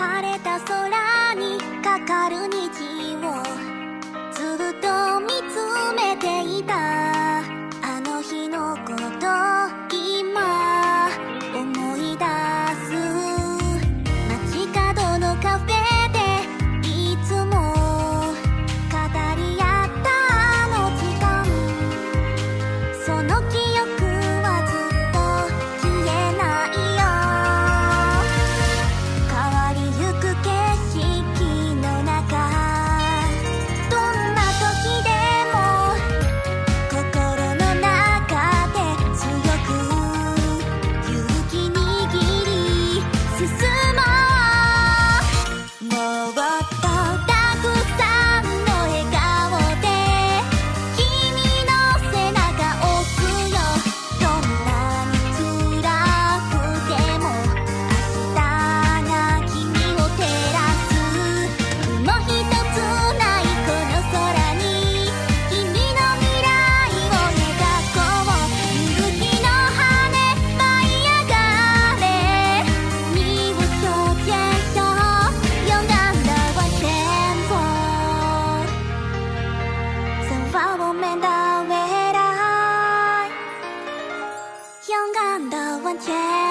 晴れた空にかかる虹をずっと勇敢的完全